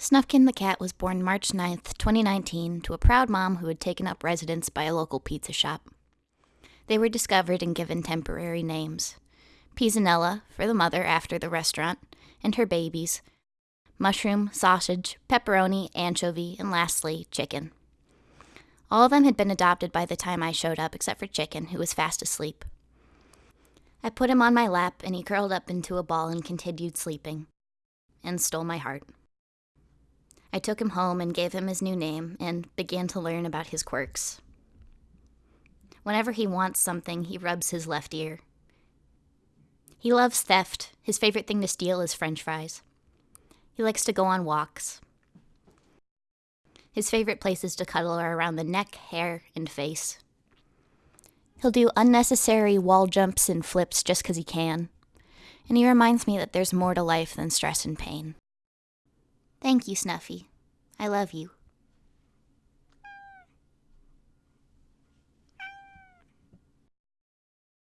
Snufkin the cat was born March 9th, 2019, to a proud mom who had taken up residence by a local pizza shop. They were discovered and given temporary names Pisanella, for the mother after the restaurant, and her babies mushroom, sausage, pepperoni, anchovy, and lastly, chicken. All of them had been adopted by the time I showed up, except for Chicken, who was fast asleep. I put him on my lap, and he curled up into a ball and continued sleeping, and stole my heart. I took him home and gave him his new name and began to learn about his quirks. Whenever he wants something, he rubs his left ear. He loves theft. His favorite thing to steal is french fries. He likes to go on walks. His favorite places to cuddle are around the neck, hair, and face. He'll do unnecessary wall jumps and flips just 'cause he can. And he reminds me that there's more to life than stress and pain. Thank you, Snuffy. I love you.